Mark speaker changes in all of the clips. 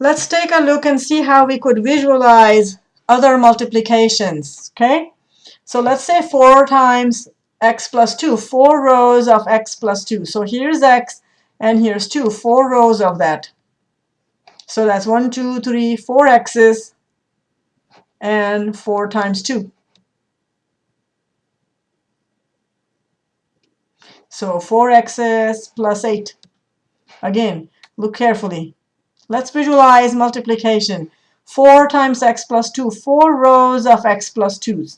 Speaker 1: Let's take a look and see how we could visualize other multiplications, okay? So let's say 4 times x plus 2, 4 rows of x plus 2. So here's x, and here's 2, 4 rows of that. So that's 1, 2, 3, 4 x's, and 4 times 2. So 4x's plus 8. Again, look carefully. Let's visualize multiplication. 4 times x plus 2, 4 rows of x plus 2's,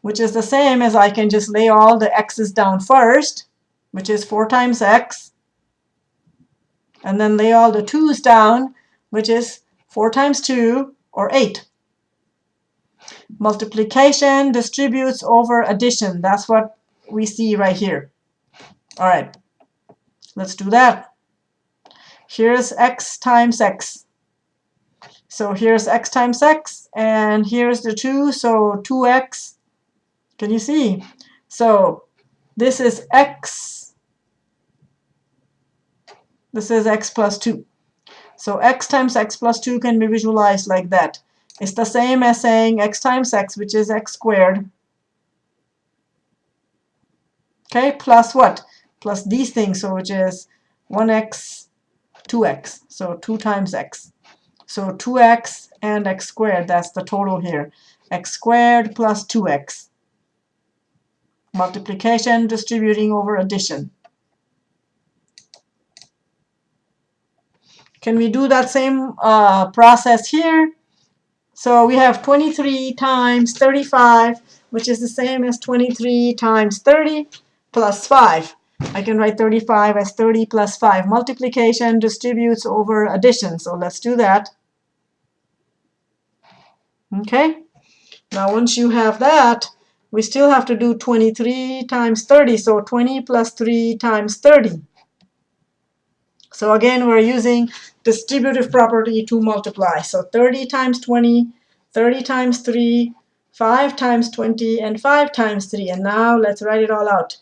Speaker 1: which is the same as I can just lay all the x's down first, which is 4 times x, and then lay all the 2's down, which is 4 times 2, or 8. Multiplication distributes over addition. That's what we see right here. All right, let's do that. Here's x times x. So here's x times x, and here's the 2, so 2x. Can you see? So this is x. This is x plus 2. So x times x plus 2 can be visualized like that. It's the same as saying x times x, which is x squared. Okay, plus what? Plus these things, so which is 1x 2x. So 2 times x. So 2x and x squared, that's the total here. x squared plus 2x. Multiplication distributing over addition. Can we do that same uh, process here? So we have 23 times 35, which is the same as 23 times 30 plus 5. I can write 35 as 30 plus 5. Multiplication distributes over addition. So let's do that. Okay. Now once you have that, we still have to do 23 times 30. So 20 plus 3 times 30. So again, we're using distributive property to multiply. So 30 times 20, 30 times 3, 5 times 20, and 5 times 3. And now let's write it all out.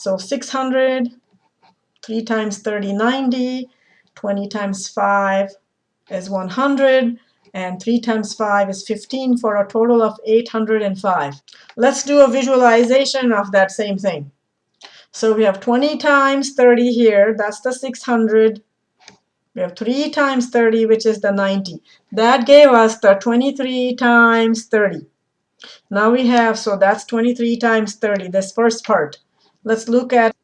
Speaker 1: So 600, 3 times 30, 90, 20 times 5 is 100, and 3 times 5 is 15 for a total of 805. Let's do a visualization of that same thing. So we have 20 times 30 here, that's the 600. We have 3 times 30, which is the 90. That gave us the 23 times 30. Now we have, so that's 23 times 30, this first part. Let's look at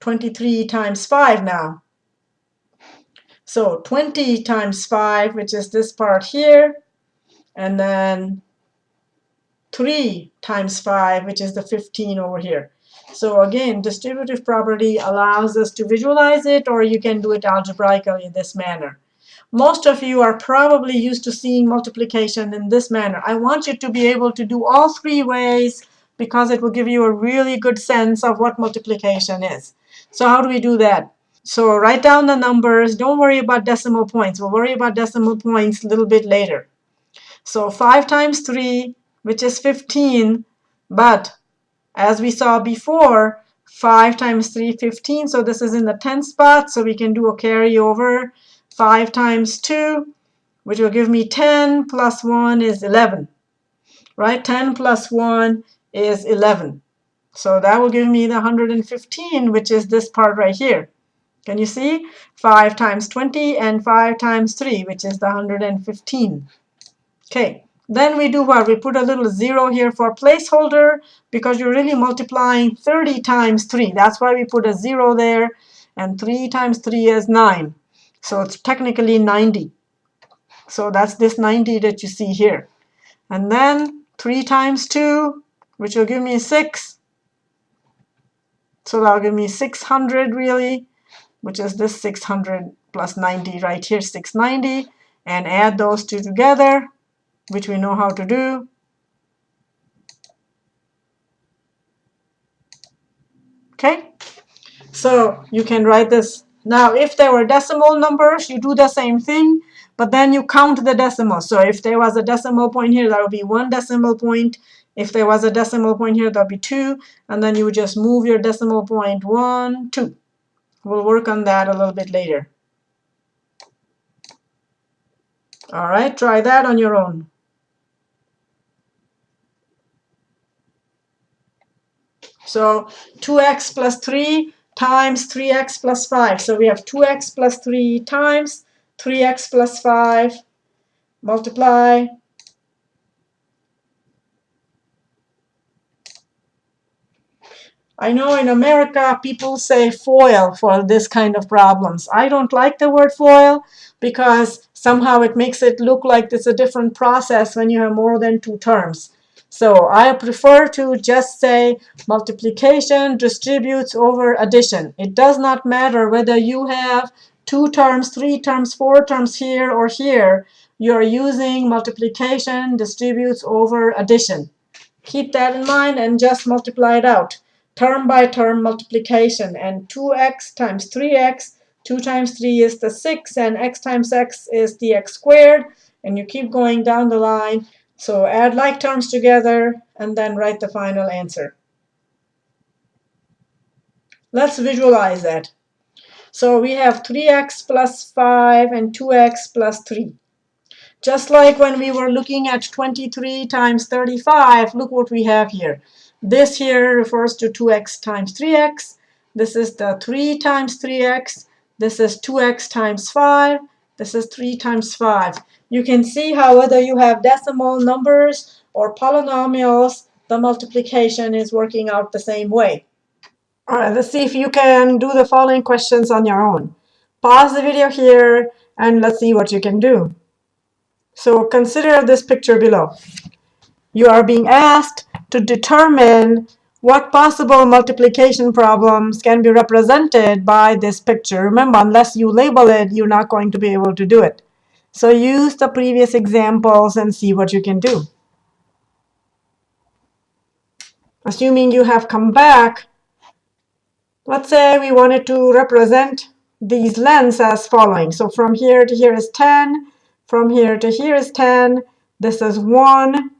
Speaker 1: 23 times 5 now. So 20 times 5, which is this part here, and then 3 times 5, which is the 15 over here. So again, distributive property allows us to visualize it, or you can do it algebraically in this manner. Most of you are probably used to seeing multiplication in this manner. I want you to be able to do all three ways because it will give you a really good sense of what multiplication is. So how do we do that? So write down the numbers. Don't worry about decimal points. We'll worry about decimal points a little bit later. So 5 times 3, which is 15, but as we saw before, 5 times 3, 15. So this is in the 10th spot, so we can do a carryover. 5 times 2, which will give me 10, plus 1 is 11. Right? 10 plus 1 is 11. So that will give me the 115, which is this part right here. Can you see? 5 times 20 and 5 times 3, which is the 115. Okay, then we do what? We put a little 0 here for placeholder because you're really multiplying 30 times 3. That's why we put a 0 there. And 3 times 3 is 9. So it's technically 90. So that's this 90 that you see here. And then 3 times 2 which will give me 6. So that'll give me 600 really, which is this 600 plus 90 right here, 690. And add those two together, which we know how to do. Okay, so you can write this. Now, if there were decimal numbers, you do the same thing, but then you count the decimal. So if there was a decimal point here, that would be one decimal point. If there was a decimal point here, that'd be 2. And then you would just move your decimal point 1, 2. We'll work on that a little bit later. All right, try that on your own. So 2x plus 3 times 3x plus 5. So we have 2x plus 3 times 3x plus 5 multiply I know in America people say FOIL for this kind of problems. I don't like the word FOIL because somehow it makes it look like it's a different process when you have more than two terms. So I prefer to just say multiplication distributes over addition. It does not matter whether you have two terms, three terms, four terms here or here. You're using multiplication distributes over addition. Keep that in mind and just multiply it out. Term by term multiplication. And 2x times 3x, 2 times 3 is the 6, and x times x is the x squared. And you keep going down the line. So add like terms together and then write the final answer. Let's visualize that. So we have 3x plus 5 and 2x plus 3. Just like when we were looking at 23 times 35, look what we have here. This here refers to 2x times 3x. This is the 3 times 3x. This is 2x times 5. This is 3 times 5. You can see how whether you have decimal numbers or polynomials, the multiplication is working out the same way. All right, let's see if you can do the following questions on your own. Pause the video here and let's see what you can do. So consider this picture below. You are being asked to determine what possible multiplication problems can be represented by this picture. Remember, unless you label it, you're not going to be able to do it. So use the previous examples and see what you can do. Assuming you have come back, let's say we wanted to represent these lengths as following. So from here to here is 10. From here to here is 10. This is 1.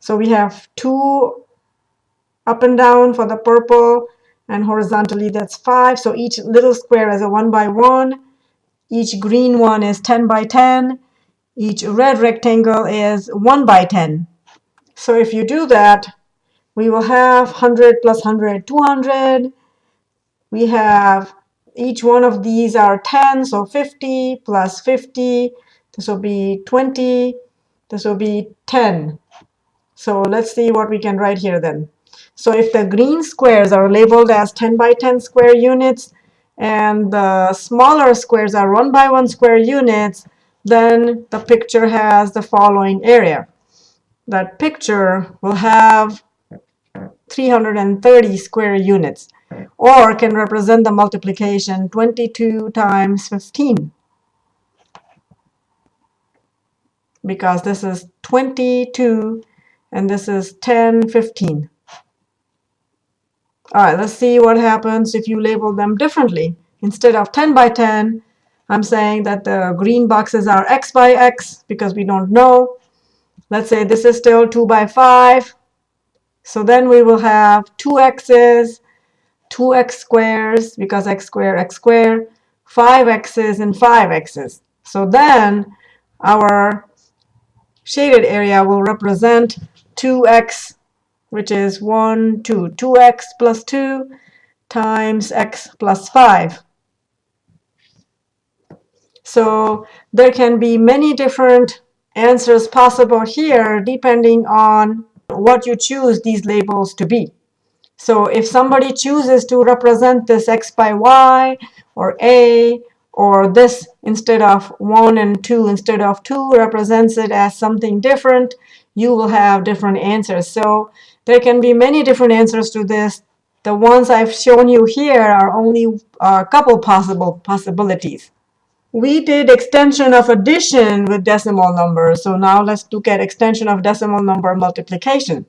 Speaker 1: So we have 2 up and down for the purple, and horizontally that's 5. So each little square is a 1 by 1. Each green one is 10 by 10. Each red rectangle is 1 by 10. So if you do that, we will have 100 plus 100, 200. We have each one of these are 10, so 50 plus 50. This will be 20. This will be 10. So let's see what we can write here then. So if the green squares are labeled as 10 by 10 square units, and the smaller squares are 1 by 1 square units, then the picture has the following area. That picture will have 330 square units, or can represent the multiplication 22 times 15. Because this is 22 and this is 10, 15. All right, let's see what happens if you label them differently. Instead of 10 by 10, I'm saying that the green boxes are x by x because we don't know. Let's say this is still 2 by 5. So then we will have 2 x's, 2x squares because x squared, x squared, 5 x's, and 5 x's. So then our shaded area will represent 2x which is 1, 2. 2x plus 2 times x plus 5. So there can be many different answers possible here depending on what you choose these labels to be. So if somebody chooses to represent this x by y or a or this instead of 1 and 2 instead of 2 represents it as something different, you will have different answers. So there can be many different answers to this. The ones I've shown you here are only a couple possible possibilities. We did extension of addition with decimal numbers. So now let's look at extension of decimal number multiplication.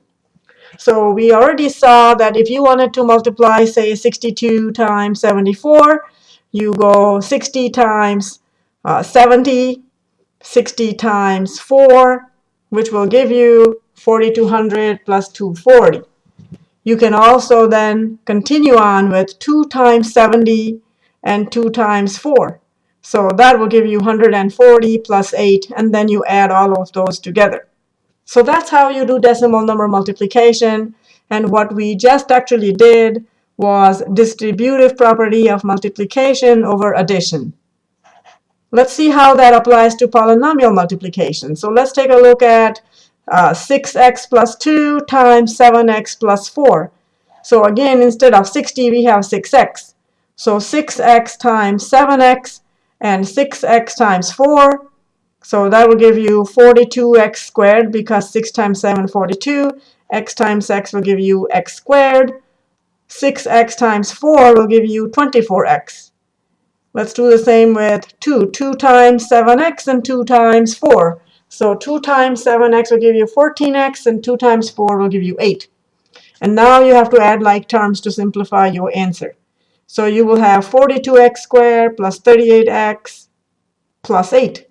Speaker 1: So we already saw that if you wanted to multiply, say, 62 times 74, you go 60 times uh, 70, 60 times 4, which will give you 4200 plus 240. You can also then continue on with 2 times 70 and 2 times 4. So that will give you 140 plus 8, and then you add all of those together. So that's how you do decimal number multiplication. And what we just actually did was distributive property of multiplication over addition. Let's see how that applies to polynomial multiplication. So let's take a look at uh, 6x plus 2 times 7x plus 4. So again, instead of 60, we have 6x. So 6x times 7x and 6x times 4. So that will give you 42x squared because 6 times 7, 42. x times x will give you x squared. 6x times 4 will give you 24x. Let's do the same with 2. 2 times 7x and 2 times 4. So 2 times 7x will give you 14x, and 2 times 4 will give you 8. And now you have to add like terms to simplify your answer. So you will have 42x squared plus 38x plus 8.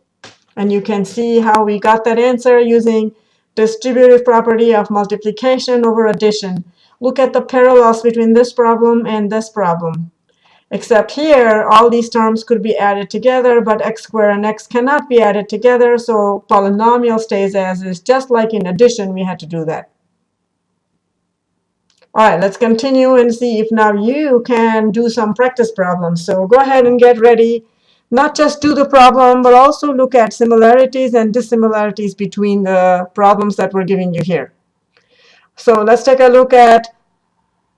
Speaker 1: And you can see how we got that answer using distributive property of multiplication over addition. Look at the parallels between this problem and this problem. Except here, all these terms could be added together, but x squared and x cannot be added together, so polynomial stays as is, just like in addition we had to do that. All right, let's continue and see if now you can do some practice problems. So go ahead and get ready. Not just do the problem, but also look at similarities and dissimilarities between the problems that we're giving you here. So let's take a look at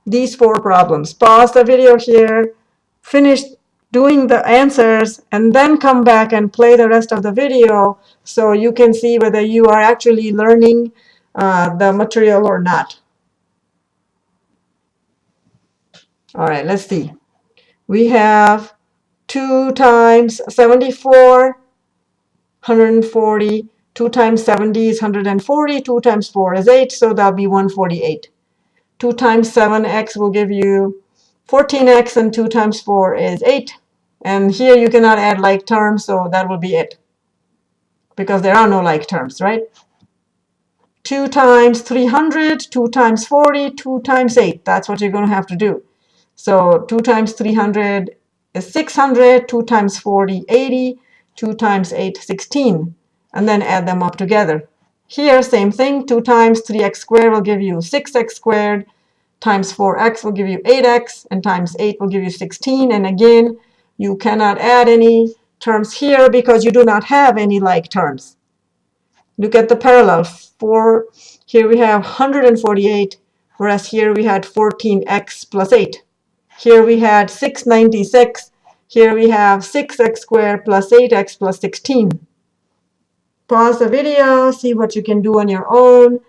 Speaker 1: these four problems. Pause the video here, finish doing the answers, and then come back and play the rest of the video so you can see whether you are actually learning uh, the material or not. All right, let's see. We have 2 times 74, 140. 2 times 70 is 140. 2 times 4 is 8, so that'll be 148. 2 times 7x will give you 14x, and 2 times 4 is 8. And here you cannot add like terms, so that will be it. Because there are no like terms, right? 2 times 300, 2 times 40, 2 times 8. That's what you're going to have to do. So 2 times 300 is 600, 2 times 40, 80, 2 times 8, 16, and then add them up together. Here, same thing, 2 times 3x squared will give you 6x squared, times 4x will give you 8x, and times 8 will give you 16. And again, you cannot add any terms here because you do not have any like terms. Look at the parallel. For here we have 148, whereas here we had 14x plus 8. Here we had 696. Here we have 6x squared plus 8x plus 16. Pause the video, see what you can do on your own.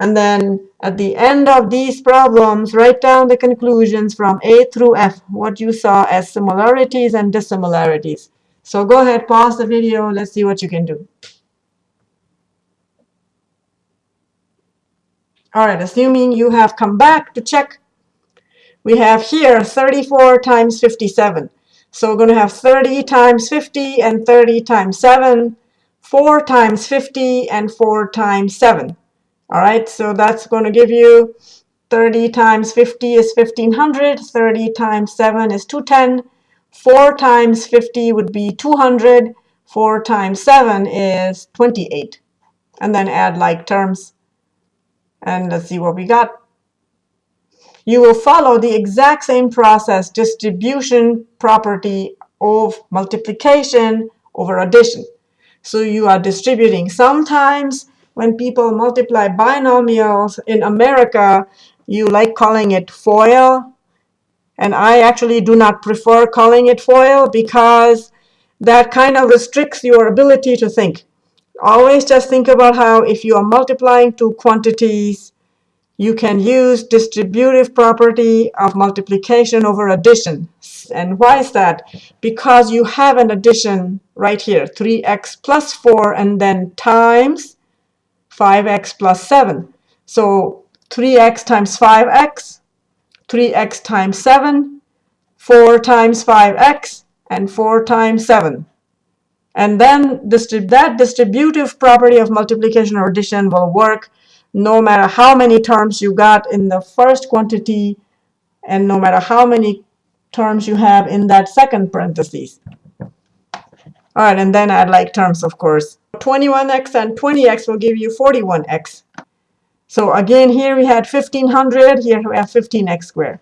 Speaker 1: And then at the end of these problems, write down the conclusions from A through F, what you saw as similarities and dissimilarities. So go ahead, pause the video. Let's see what you can do. All right, assuming you have come back to check we have here 34 times 57. So we're going to have 30 times 50 and 30 times 7, 4 times 50 and 4 times 7. All right, so that's going to give you 30 times 50 is 1500, 30 times 7 is 210, 4 times 50 would be 200, 4 times 7 is 28. And then add like terms. And let's see what we got you will follow the exact same process, distribution property of multiplication over addition. So you are distributing. Sometimes when people multiply binomials in America, you like calling it FOIL. And I actually do not prefer calling it FOIL because that kind of restricts your ability to think. Always just think about how if you are multiplying two quantities, you can use distributive property of multiplication over addition. And why is that? Because you have an addition right here, 3x plus 4, and then times 5x plus 7. So 3x times 5x, 3x times 7, 4 times 5x, and 4 times 7. And then that distributive property of multiplication or addition will work no matter how many terms you got in the first quantity and no matter how many terms you have in that second parentheses. All right, and then add like terms, of course. 21x and 20x will give you 41x. So again, here we had 1500, here we have 15x squared.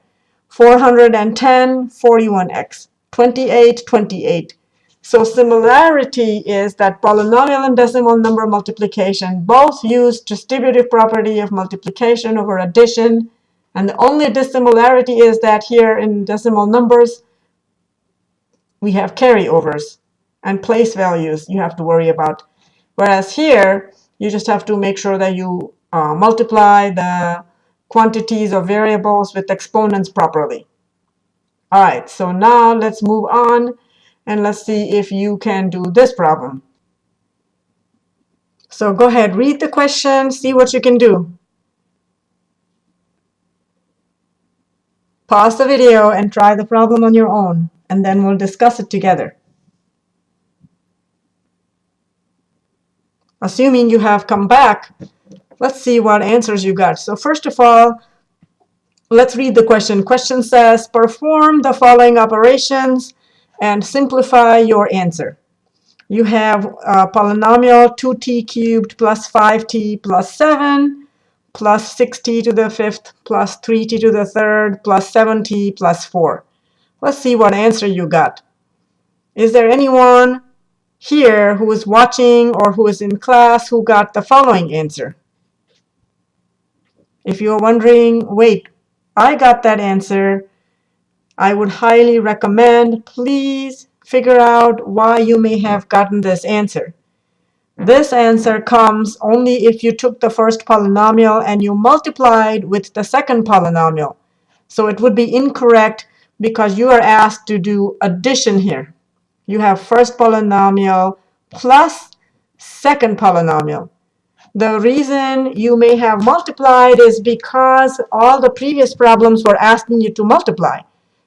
Speaker 1: 410, 41x. 28, 28. So similarity is that polynomial and decimal number multiplication both use distributive property of multiplication over addition. And the only dissimilarity is that here in decimal numbers, we have carryovers and place values you have to worry about. Whereas here, you just have to make sure that you uh, multiply the quantities of variables with exponents properly. All right, so now let's move on and let's see if you can do this problem. So go ahead, read the question, see what you can do. Pause the video and try the problem on your own, and then we'll discuss it together. Assuming you have come back, let's see what answers you got. So first of all, let's read the question. Question says, perform the following operations and simplify your answer. You have a polynomial 2t cubed plus 5t plus 7 plus 6t to the fifth plus 3t to the third plus 7t plus 4. Let's see what answer you got. Is there anyone here who is watching or who is in class who got the following answer? If you're wondering, wait, I got that answer, I would highly recommend, please figure out why you may have gotten this answer. This answer comes only if you took the first polynomial and you multiplied with the second polynomial. So it would be incorrect because you are asked to do addition here. You have first polynomial plus second polynomial. The reason you may have multiplied is because all the previous problems were asking you to multiply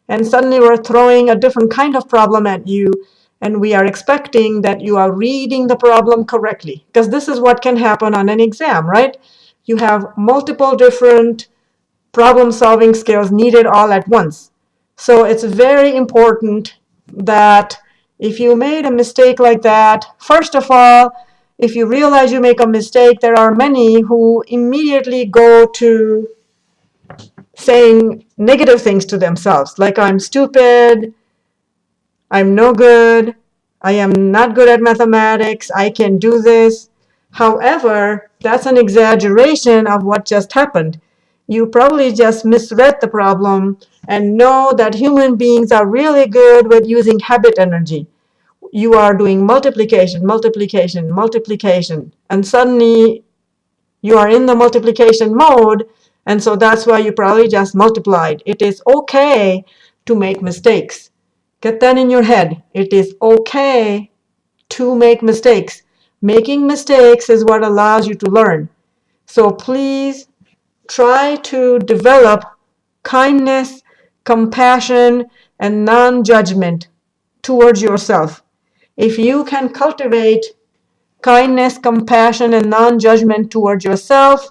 Speaker 1: and suddenly we're throwing a different kind of problem at you and we are expecting that you are reading the problem correctly because this is what can happen on an exam right you have multiple different problem solving skills needed all at once so it's very important that if you made a mistake like that first of all if you realize you make a mistake there are many who immediately go to saying negative things to themselves, like I'm stupid, I'm no good, I am not good at mathematics, I can do this. However, that's an exaggeration of what just happened. You probably just misread the problem and know that human beings are really good with using habit energy. You are doing multiplication, multiplication, multiplication, and suddenly you are in the multiplication mode and so that's why you probably just multiplied. It is okay to make mistakes. Get that in your head. It is okay to make mistakes. Making mistakes is what allows you to learn. So please try to develop kindness, compassion, and non-judgment towards yourself. If you can cultivate kindness, compassion, and non-judgment towards yourself,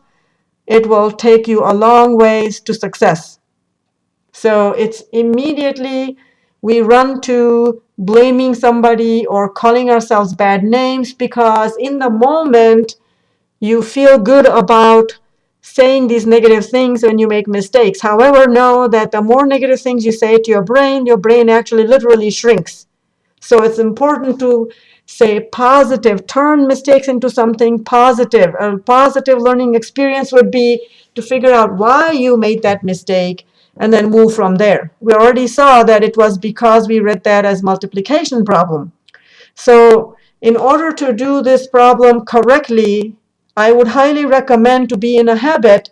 Speaker 1: it will take you a long ways to success. So it's immediately we run to blaming somebody or calling ourselves bad names because in the moment you feel good about saying these negative things when you make mistakes. However, know that the more negative things you say to your brain, your brain actually literally shrinks. So it's important to say positive, turn mistakes into something positive. A positive learning experience would be to figure out why you made that mistake and then move from there. We already saw that it was because we read that as multiplication problem. So in order to do this problem correctly, I would highly recommend to be in a habit.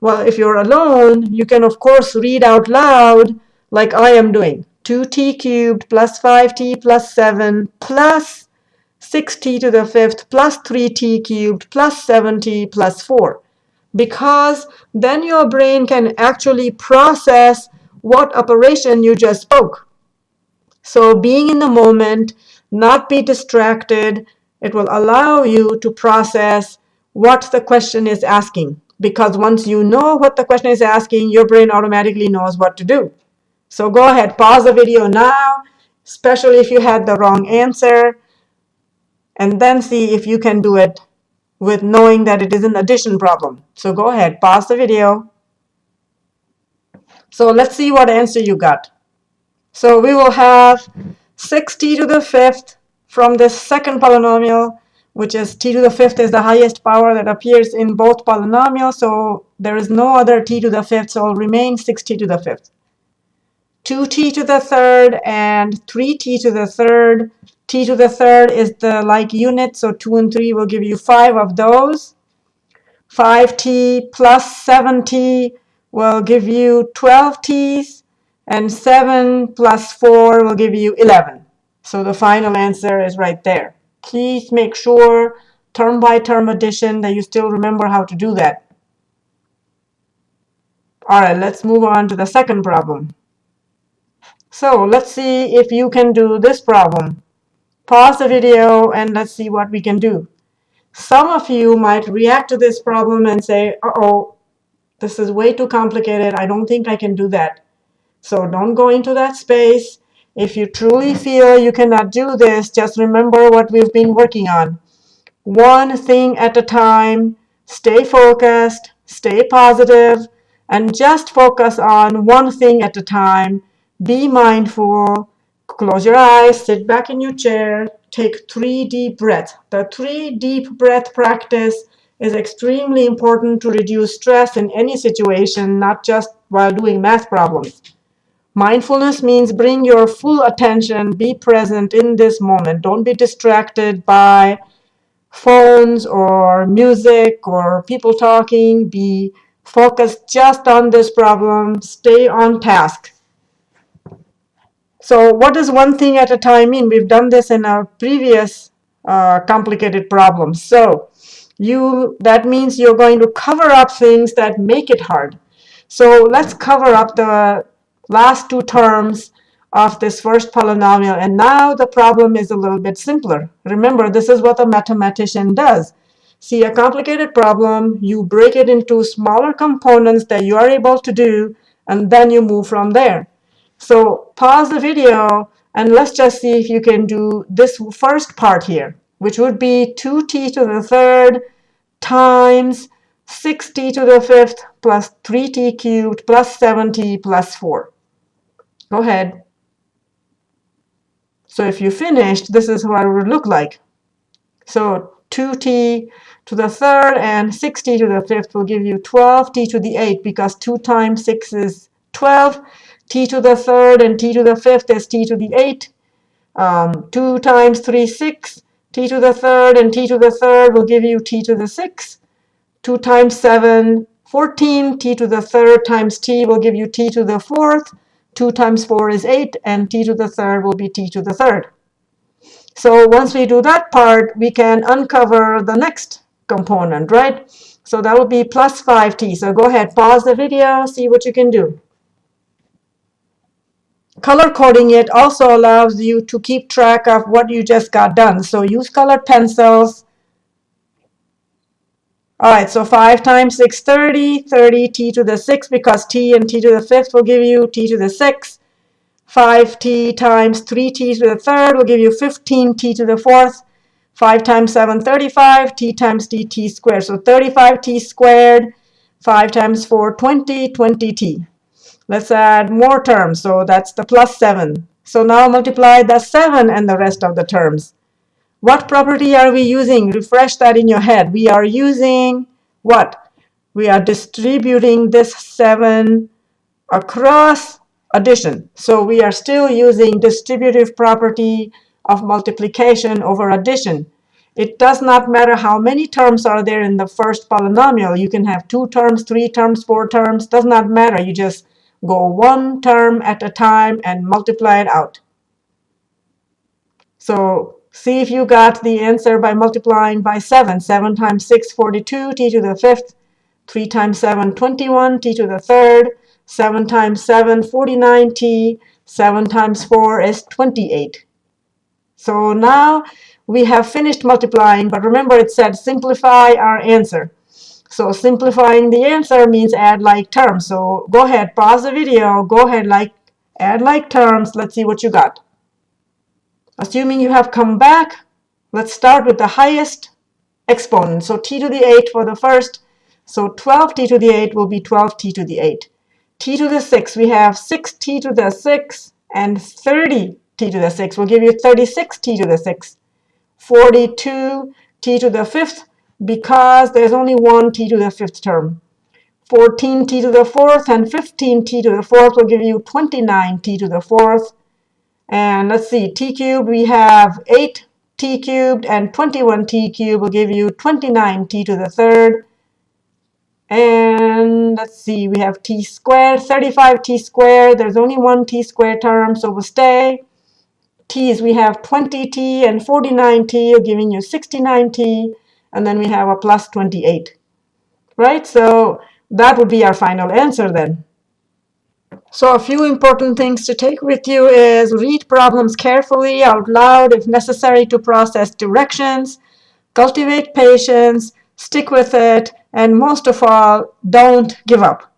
Speaker 1: Well, if you're alone, you can of course read out loud like I am doing. 2t cubed plus 5t plus 7 plus 6t to the fifth plus 3t cubed plus 7t plus 4 because then your brain can actually process what operation you just spoke. So being in the moment, not be distracted, it will allow you to process what the question is asking. Because once you know what the question is asking, your brain automatically knows what to do. So go ahead, pause the video now, especially if you had the wrong answer and then see if you can do it with knowing that it is an addition problem. So go ahead, pause the video. So let's see what answer you got. So we will have 6t to the fifth from this second polynomial, which is t to the fifth is the highest power that appears in both polynomials. So there is no other t to the fifth, so it will remain 6t to the fifth. 2t to the third and 3t to the third. t to the third is the like unit, so 2 and 3 will give you 5 of those. 5t plus 7t will give you 12 t's, and 7 plus 4 will give you 11. So the final answer is right there. Please make sure term by term addition that you still remember how to do that. All right, let's move on to the second problem. So let's see if you can do this problem. Pause the video and let's see what we can do. Some of you might react to this problem and say, uh-oh, this is way too complicated. I don't think I can do that. So don't go into that space. If you truly feel you cannot do this, just remember what we've been working on. One thing at a time, stay focused, stay positive, and just focus on one thing at a time. Be mindful, close your eyes, sit back in your chair, take three deep breaths. The three deep breath practice is extremely important to reduce stress in any situation, not just while doing math problems. Mindfulness means bring your full attention, be present in this moment. Don't be distracted by phones or music or people talking. Be focused just on this problem. Stay on task. So what does one thing at a time mean? We've done this in our previous uh, complicated problems. So you that means you're going to cover up things that make it hard. So let's cover up the last two terms of this first polynomial. And now the problem is a little bit simpler. Remember, this is what a mathematician does. See a complicated problem, you break it into smaller components that you are able to do, and then you move from there. So pause the video, and let's just see if you can do this first part here which would be 2t to the third times 6t to the fifth plus 3t cubed plus 7t plus 4. Go ahead. So if you finished, this is what it would look like. So 2t to the third and 6t to the fifth will give you 12t to the 8 because 2 times 6 is 12. t to the third and t to the fifth is t to the 8. Um, 2 times 3, 6 t to the third and t to the third will give you t to the sixth. 2 times 7, 14. t to the third times t will give you t to the fourth. 2 times 4 is 8, and t to the third will be t to the third. So once we do that part, we can uncover the next component, right? So that will be plus 5t. So go ahead, pause the video, see what you can do. Color coding it also allows you to keep track of what you just got done. So use colored pencils. All right, so 5 times 6, 30, 30 t to the 6 because t and t to the 5th will give you t to the 6. 5t times 3t to the 3rd will give you 15t to the 4th. 5 times 7, 35, t times dt squared. So 35t squared, 5 times 4, 20, 20t. Let's add more terms. So that's the plus 7. So now multiply the 7 and the rest of the terms. What property are we using? Refresh that in your head. We are using what? We are distributing this 7 across addition. So we are still using distributive property of multiplication over addition. It does not matter how many terms are there in the first polynomial. You can have two terms, three terms, four terms. Does not matter. You just Go one term at a time and multiply it out. So see if you got the answer by multiplying by 7. 7 times 6, 42, t to the 5th. 3 times 7, 21, t to the 3rd. 7 times 7, 49t. 7 times 4 is 28. So now we have finished multiplying, but remember it said simplify our answer. So simplifying the answer means add like terms. So go ahead, pause the video, go ahead, like add like terms. Let's see what you got. Assuming you have come back, let's start with the highest exponent. So t to the 8 for the first. So 12t to the 8 will be 12t to the 8. t to the 6, we have 6t to the 6 and 30t to the 6 will give you 36t to the 6. 42t to the 5th because there's only one t to the 5th term. 14t to the 4th and 15t to the 4th will give you 29t to the 4th. And let's see, t cubed, we have 8t cubed and 21t cubed will give you 29t to the 3rd. And let's see, we have t squared, 35t squared. There's only one t squared term, so we'll stay. t's, we have 20t and 49t, giving you 69t. And then we have a plus 28. Right? So that would be our final answer then. So a few important things to take with you is read problems carefully out loud if necessary to process directions, cultivate patience, stick with it, and most of all, don't give up.